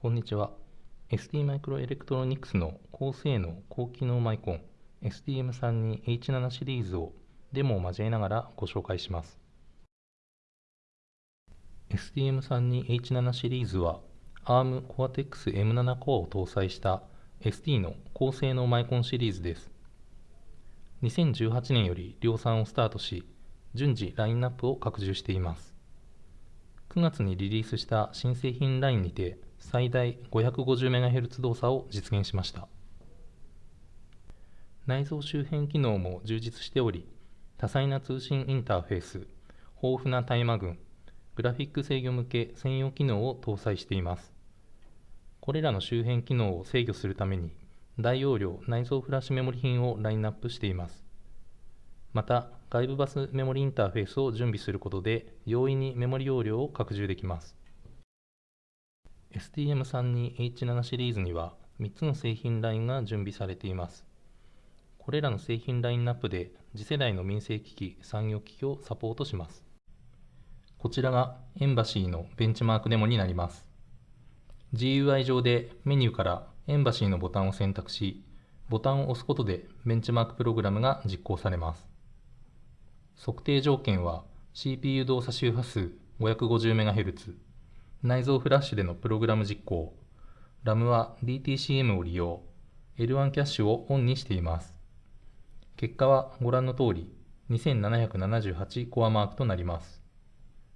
こんにちは。ST マイクロエレクトロニクスの高性能高機能マイコン STM32H7 シリーズをデモを交えながらご紹介します。STM32H7 シリーズは ARM Cortex M7 コアを搭載した ST の高性能マイコンシリーズです。2018年より量産をスタートし、順次ラインナップを拡充しています。9月にリリースした新製品ラインにて最大 550MHz 動作を実現しました。内蔵周辺機能も充実しており、多彩な通信インターフェース、豊富なタイマ群、グラフィック制御向け専用機能を搭載しています。これらの周辺機能を制御するために、大容量内蔵フラッシュメモリ品をラインナップしています。また、外部バスメモリインターフェースを準備することで、容易にメモリ容量を拡充できます。STM32H7 シリーズには3つの製品ラインが準備されています。これらの製品ラインナップで次世代の民生機器、産業機器をサポートします。こちらがエンバシーのベンチマークデモになります。GUI 上でメニューからエンバシーのボタンを選択し、ボタンを押すことでベンチマークプログラムが実行されます。測定条件は CPU 動作周波数 550MHz、内蔵フラッシュでのプログラム実行、RAM は DTCM を利用、L1 キャッシュをオンにしています。結果はご覧の通り2778コアマークとなります。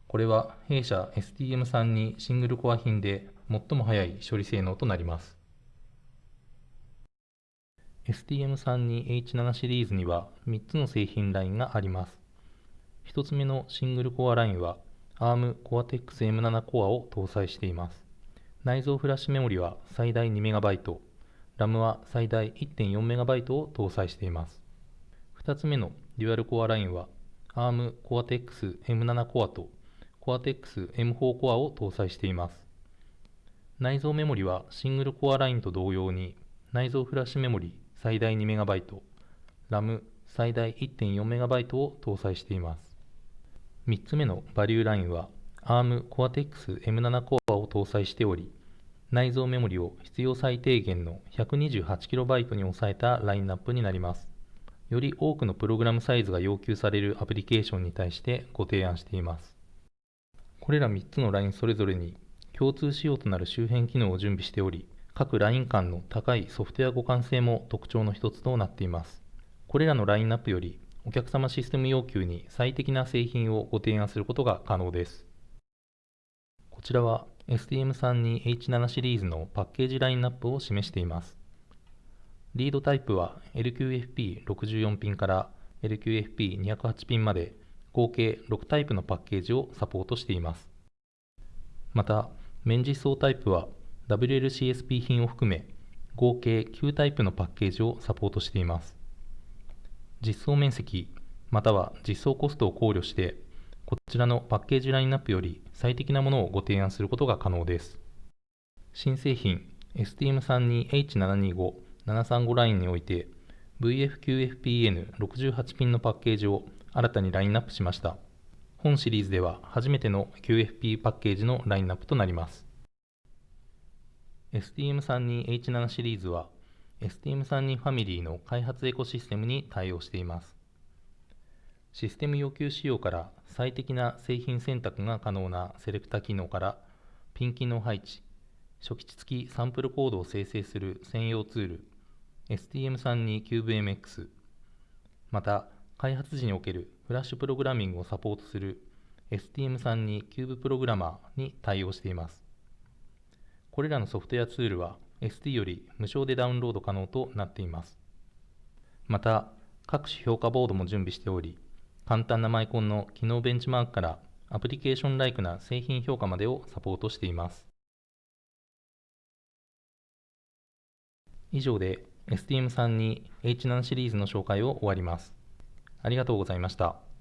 これは弊社 STM32 シングルコア品で最も速い処理性能となります。STM32H7 シリーズには3つの製品ラインがあります。1つ目のシングルコアラインは ARM Cortex M7 コアを搭載しています。内蔵フラッシュメモリは最大 2MB、RAM は最大 1.4MB を搭載しています。2つ目のデュアルコアラインは ARM Cortex M7 コアと Cortex M4 コアを搭載しています。内蔵メモリはシングルコアラインと同様に内蔵フラッシュメモリ最大 2MB、RAM 最大 1.4MB を搭載しています。3つ目のバリューラインは ARM Cortex M7 コアを搭載しており、内蔵メモリを必要最低限の 128KB に抑えたラインナップになります。より多くのプログラムサイズが要求されるアプリケーションに対してご提案しています。これら3つのラインそれぞれに共通仕様となる周辺機能を準備しており、各ライン間の高いソフトウェア互換性も特徴の一つとなっています。これらのラインナップよりお客様システム要求に最適な製品をご提案することが可能です。こちらは STM32H7 シリーズのパッケージラインナップを示しています。リードタイプは LQFP64 ピンから LQFP208 ピンまで合計6タイプのパッケージをサポートしています。また、面実装タイプは WLCSP 品を含め合計9タイプのパッケージをサポートしています。実装面積または実装コストを考慮してこちらのパッケージラインナップより最適なものをご提案することが可能です。新製品 STM32H725-735 ラインにおいて VF9FPN68 ピンのパッケージを新たにラインナップしました。本シリーズでは初めての QFP パッケージのラインナップとなります。STM32H7 シリーズは STM32 ファミリーの開発エコシステムに対応しています。システム要求仕様から最適な製品選択が可能なセレクタ機能からピン機能配置、初期値付きサンプルコードを生成する専用ツール STM32CubeMX また開発時におけるフラッシュプログラミングをサポートする STM32Cube プログラマーに対応しています。これらのソフトウェアツールは ST より無償でダウンロード可能となっています。また、各種評価ボードも準備しており、簡単なマイコンの機能ベンチマークからアプリケーションライクな製品評価までをサポートしています。以上で STM32H7 シリーズの紹介を終わります。ありがとうございました。